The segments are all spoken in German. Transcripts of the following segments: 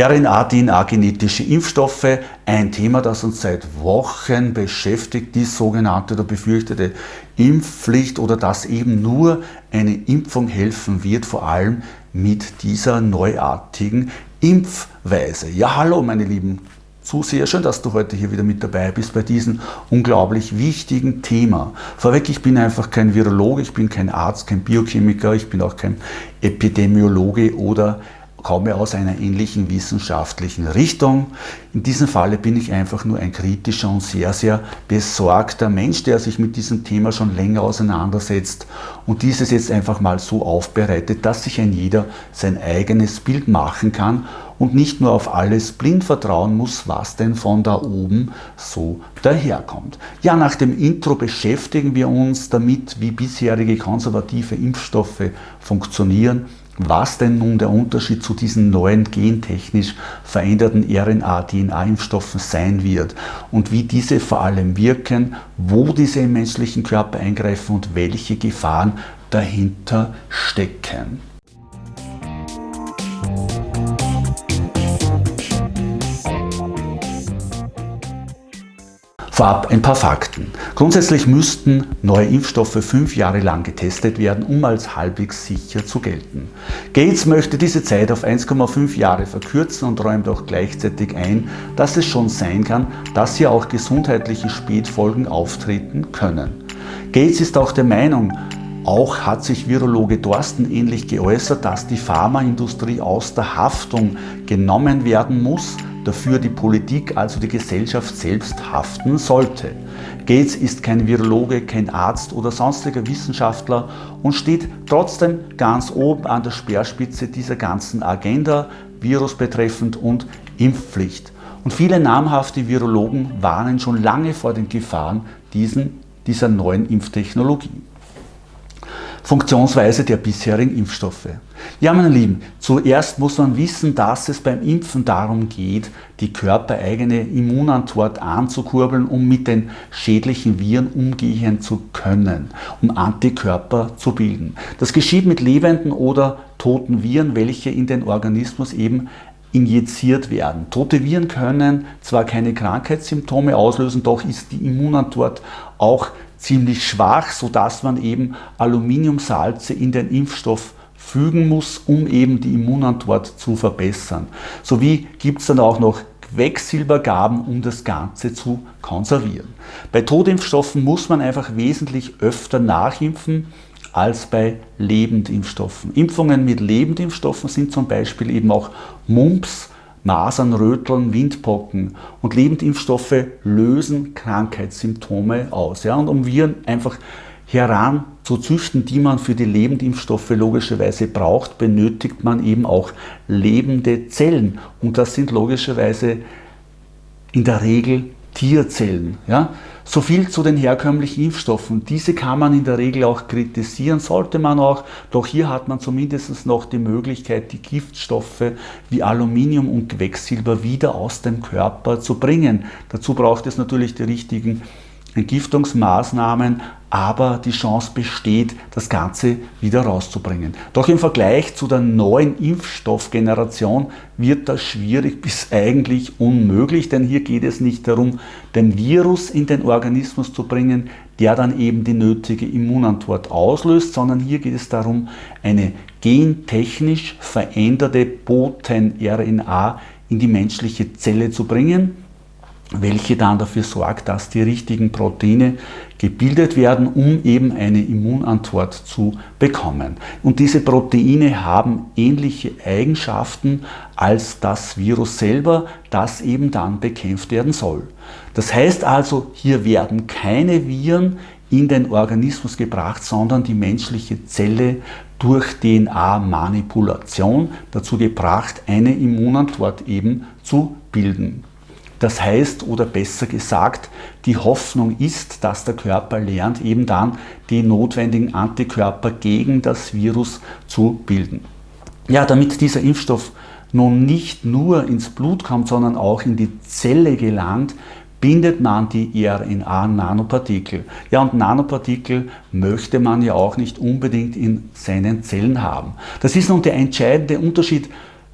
RNA, DNA, genetische Impfstoffe, ein Thema, das uns seit Wochen beschäftigt, die sogenannte oder befürchtete Impfpflicht oder dass eben nur eine Impfung helfen wird, vor allem mit dieser neuartigen Impfweise. Ja, hallo meine lieben Zuseher, schön, dass du heute hier wieder mit dabei bist bei diesem unglaublich wichtigen Thema. Vorweg, ich bin einfach kein Virologe, ich bin kein Arzt, kein Biochemiker, ich bin auch kein Epidemiologe oder komme aus einer ähnlichen wissenschaftlichen Richtung. In diesem Falle bin ich einfach nur ein kritischer und sehr, sehr besorgter Mensch, der sich mit diesem Thema schon länger auseinandersetzt und dieses jetzt einfach mal so aufbereitet, dass sich ein jeder sein eigenes Bild machen kann und nicht nur auf alles blind vertrauen muss, was denn von da oben so daherkommt. Ja, nach dem Intro beschäftigen wir uns damit, wie bisherige konservative Impfstoffe funktionieren, was denn nun der Unterschied zu diesen neuen gentechnisch veränderten RNA-DNA-Impfstoffen sein wird und wie diese vor allem wirken, wo diese im menschlichen Körper eingreifen und welche Gefahren dahinter stecken. Vorab ein paar Fakten. Grundsätzlich müssten neue Impfstoffe fünf Jahre lang getestet werden, um als halbwegs sicher zu gelten. Gates möchte diese Zeit auf 1,5 Jahre verkürzen und räumt auch gleichzeitig ein, dass es schon sein kann, dass hier auch gesundheitliche Spätfolgen auftreten können. Gates ist auch der Meinung, auch hat sich Virologe Dorsten ähnlich geäußert, dass die Pharmaindustrie aus der Haftung genommen werden muss, dafür die Politik, also die Gesellschaft selbst haften sollte. Gates ist kein Virologe, kein Arzt oder sonstiger Wissenschaftler und steht trotzdem ganz oben an der Speerspitze dieser ganzen Agenda, Virus betreffend und Impfpflicht. Und viele namhafte Virologen warnen schon lange vor den Gefahren diesen, dieser neuen Impftechnologie. Funktionsweise der bisherigen Impfstoffe. Ja, meine Lieben, zuerst muss man wissen, dass es beim Impfen darum geht, die körpereigene Immunantwort anzukurbeln, um mit den schädlichen Viren umgehen zu können, um Antikörper zu bilden. Das geschieht mit lebenden oder toten Viren, welche in den Organismus eben injiziert werden. Tote Viren können zwar keine Krankheitssymptome auslösen, doch ist die Immunantwort auch ziemlich schwach, sodass man eben Aluminiumsalze in den Impfstoff fügen muss, um eben die Immunantwort zu verbessern. Sowie gibt es dann auch noch Quecksilbergaben, um das Ganze zu konservieren. Bei Totimpfstoffen muss man einfach wesentlich öfter nachimpfen als bei Lebendimpfstoffen. Impfungen mit Lebendimpfstoffen sind zum Beispiel eben auch Mumps, Masern, Röteln, Windpocken und Lebendimpfstoffe lösen Krankheitssymptome aus. Ja? Und um Viren einfach heran zu züchten, die man für die Lebendimpfstoffe logischerweise braucht, benötigt man eben auch lebende Zellen. Und das sind logischerweise in der Regel Tierzellen. Ja? So viel zu den herkömmlichen Impfstoffen. Diese kann man in der Regel auch kritisieren, sollte man auch, doch hier hat man zumindest noch die Möglichkeit, die Giftstoffe wie Aluminium und Quecksilber wieder aus dem Körper zu bringen. Dazu braucht es natürlich die richtigen Entgiftungsmaßnahmen, aber die Chance besteht, das Ganze wieder rauszubringen. Doch im Vergleich zu der neuen Impfstoffgeneration wird das schwierig bis eigentlich unmöglich, denn hier geht es nicht darum, den Virus in den Organismus zu bringen, der dann eben die nötige Immunantwort auslöst, sondern hier geht es darum, eine gentechnisch veränderte Boten-RNA in die menschliche Zelle zu bringen, welche dann dafür sorgt, dass die richtigen Proteine gebildet werden, um eben eine Immunantwort zu bekommen. Und diese Proteine haben ähnliche Eigenschaften als das Virus selber, das eben dann bekämpft werden soll. Das heißt also, hier werden keine Viren in den Organismus gebracht, sondern die menschliche Zelle durch DNA-Manipulation dazu gebracht, eine Immunantwort eben zu bilden. Das heißt, oder besser gesagt, die Hoffnung ist, dass der Körper lernt, eben dann die notwendigen Antikörper gegen das Virus zu bilden. Ja, damit dieser Impfstoff nun nicht nur ins Blut kommt, sondern auch in die Zelle gelangt, bindet man die RNA-Nanopartikel. Ja, und Nanopartikel möchte man ja auch nicht unbedingt in seinen Zellen haben. Das ist nun der entscheidende Unterschied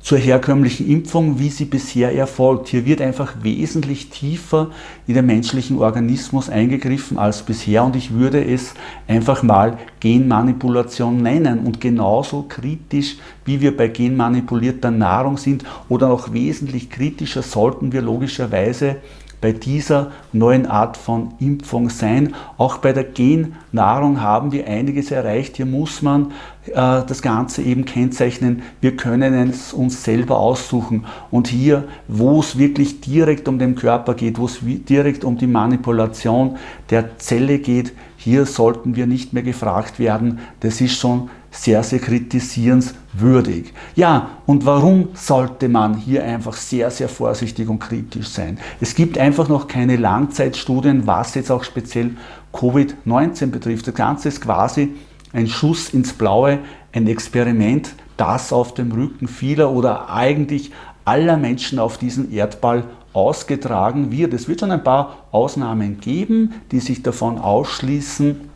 zur herkömmlichen Impfung, wie sie bisher erfolgt. Hier wird einfach wesentlich tiefer in den menschlichen Organismus eingegriffen als bisher und ich würde es einfach mal Genmanipulation nennen und genauso kritisch, wie wir bei genmanipulierter Nahrung sind oder noch wesentlich kritischer sollten wir logischerweise bei dieser neuen Art von Impfung sein. Auch bei der Gennahrung haben wir einiges erreicht. Hier muss man äh, das Ganze eben kennzeichnen. Wir können es uns selber aussuchen. Und hier, wo es wirklich direkt um den Körper geht, wo es direkt um die Manipulation der Zelle geht, hier sollten wir nicht mehr gefragt werden. Das ist schon sehr, sehr kritisierenswürdig. Ja, und warum sollte man hier einfach sehr, sehr vorsichtig und kritisch sein? Es gibt einfach noch keine Langzeitstudien, was jetzt auch speziell Covid-19 betrifft. Das Ganze ist quasi ein Schuss ins Blaue, ein Experiment, das auf dem Rücken vieler oder eigentlich aller Menschen auf diesem Erdball ausgetragen wird. Es wird schon ein paar Ausnahmen geben, die sich davon ausschließen,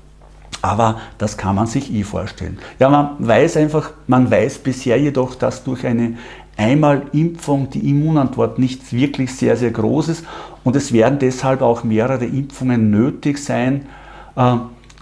aber das kann man sich eh vorstellen. Ja, man weiß einfach, man weiß bisher jedoch, dass durch eine einmal Impfung die Immunantwort nicht wirklich sehr, sehr groß ist und es werden deshalb auch mehrere Impfungen nötig sein. Äh,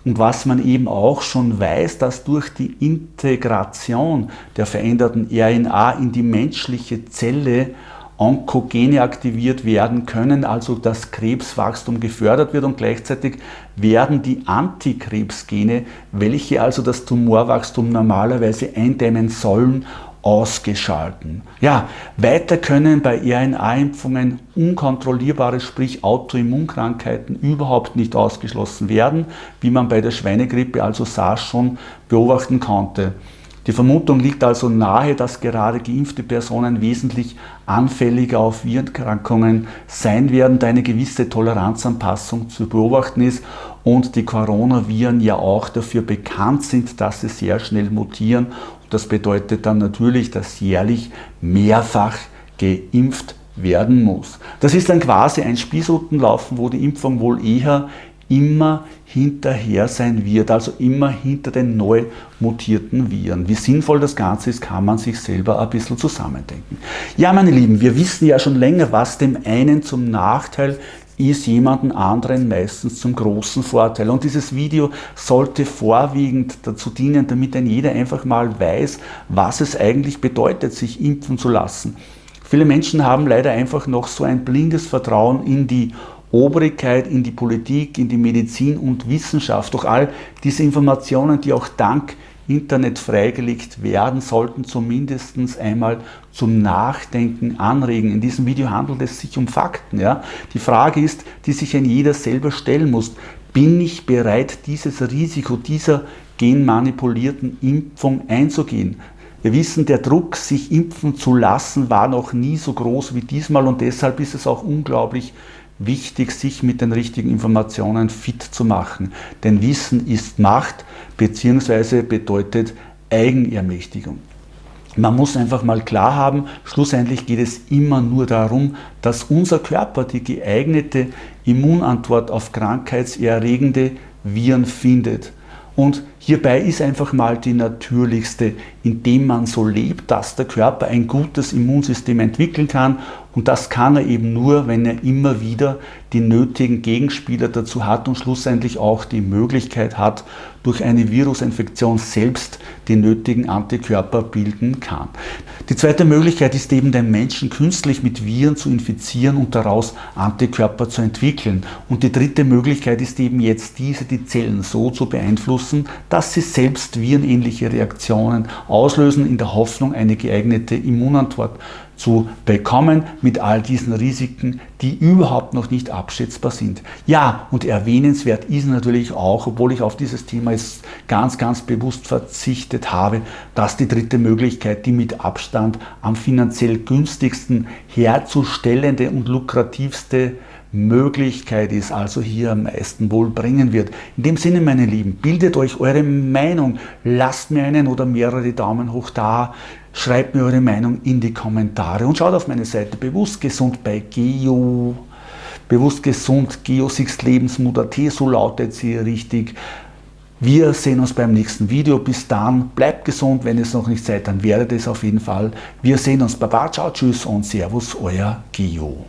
und was man eben auch schon weiß, dass durch die Integration der veränderten RNA in die menschliche Zelle Onkogene aktiviert werden können, also das Krebswachstum gefördert wird und gleichzeitig werden die Antikrebsgene, welche also das Tumorwachstum normalerweise eindämmen sollen, ausgeschalten. Ja, weiter können bei RNA-Impfungen unkontrollierbare, sprich Autoimmunkrankheiten überhaupt nicht ausgeschlossen werden, wie man bei der Schweinegrippe, also SARS, schon beobachten konnte. Die Vermutung liegt also nahe, dass gerade geimpfte Personen wesentlich anfälliger auf Virenerkrankungen sein werden, da eine gewisse Toleranzanpassung zu beobachten ist und die Coronaviren ja auch dafür bekannt sind, dass sie sehr schnell mutieren. Das bedeutet dann natürlich, dass jährlich mehrfach geimpft werden muss. Das ist dann quasi ein Spießrutenlaufen, wo die Impfung wohl eher immer hinterher sein wird, also immer hinter den neu mutierten Viren. Wie sinnvoll das Ganze ist, kann man sich selber ein bisschen zusammendenken. Ja, meine Lieben, wir wissen ja schon länger, was dem einen zum Nachteil ist jemanden anderen meistens zum großen Vorteil. Und dieses Video sollte vorwiegend dazu dienen, damit ein jeder einfach mal weiß, was es eigentlich bedeutet, sich impfen zu lassen. Viele Menschen haben leider einfach noch so ein blindes Vertrauen in die Obrigkeit, in die Politik, in die Medizin und Wissenschaft. Doch all diese Informationen, die auch dank Internet freigelegt werden, sollten zumindest einmal zum Nachdenken anregen. In diesem Video handelt es sich um Fakten. Ja? Die Frage ist, die sich ein jeder selber stellen muss, bin ich bereit, dieses Risiko dieser genmanipulierten Impfung einzugehen? Wir wissen, der Druck, sich impfen zu lassen, war noch nie so groß wie diesmal und deshalb ist es auch unglaublich wichtig, sich mit den richtigen Informationen fit zu machen. Denn Wissen ist Macht bzw. bedeutet Eigenermächtigung. Man muss einfach mal klar haben, schlussendlich geht es immer nur darum, dass unser Körper die geeignete Immunantwort auf krankheitserregende Viren findet. Und hierbei ist einfach mal die natürlichste, indem man so lebt, dass der Körper ein gutes Immunsystem entwickeln kann und das kann er eben nur, wenn er immer wieder die nötigen Gegenspieler dazu hat und schlussendlich auch die Möglichkeit hat, durch eine Virusinfektion selbst die nötigen Antikörper bilden kann. Die zweite Möglichkeit ist eben den Menschen künstlich mit Viren zu infizieren und daraus Antikörper zu entwickeln. Und die dritte Möglichkeit ist eben jetzt diese, die Zellen so zu beeinflussen, dass sie selbst virenähnliche Reaktionen auslösen in der Hoffnung, eine geeignete Immunantwort zu bekommen mit all diesen Risiken, die überhaupt noch nicht abschätzbar sind. Ja, und erwähnenswert ist natürlich auch, obwohl ich auf dieses Thema jetzt ganz, ganz bewusst verzichtet habe, dass die dritte Möglichkeit, die mit Abstand am finanziell günstigsten herzustellende und lukrativste Möglichkeit ist, also hier am meisten wohl bringen wird. In dem Sinne, meine Lieben, bildet euch eure Meinung, lasst mir einen oder mehrere Daumen hoch da, schreibt mir eure Meinung in die Kommentare und schaut auf meine Seite Bewusst Gesund bei Geo, Bewusst Gesund, Geosixt Lebensmut.at, so lautet sie richtig. Wir sehen uns beim nächsten Video. Bis dann, bleibt gesund, wenn es noch nicht seid, dann werdet es auf jeden Fall. Wir sehen uns. Baba, ciao, tschüss und servus, euer Gio.